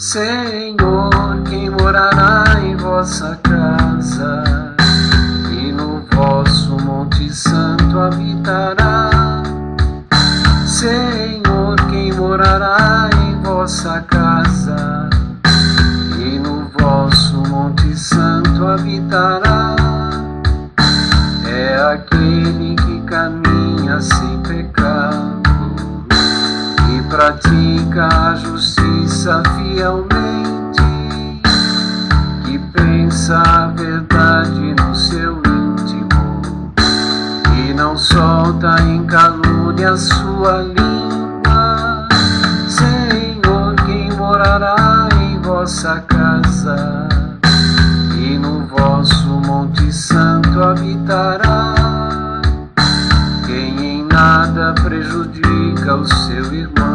Senhor, quem morará em vossa casa e no vosso Monte Santo habitará? Senhor, quem morará em vossa casa e no vosso Monte Santo habitará? É aquele que caminha sem pecado e pratica a justiça fielmente, que pensa a verdade no seu íntimo e não solta em calúnia sua língua. Senhor, quem morará em vossa casa e no vosso Monte Santo habitará? Quem em nada prejudica o seu irmão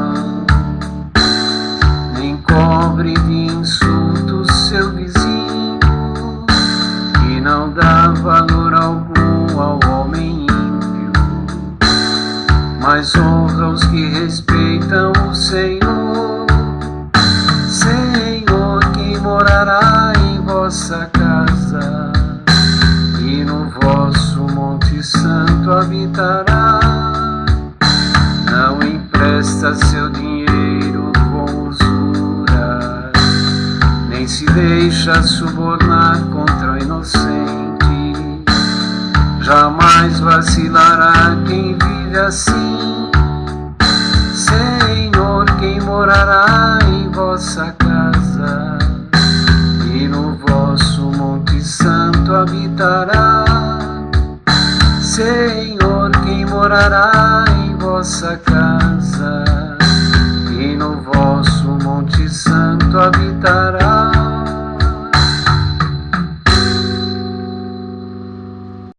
cobre de insultos seu vizinho e não dá valor algum ao homem ímpio, mas honra os que respeitam o Senhor. Senhor, que morará em vossa casa e no vosso Monte Santo habitará. Não empresta seu deixa subornar contra o inocente. Jamais vacilará quem vive assim. Senhor, quem morará em vossa casa e no vosso Monte Santo habitará. Senhor, quem morará em vossa casa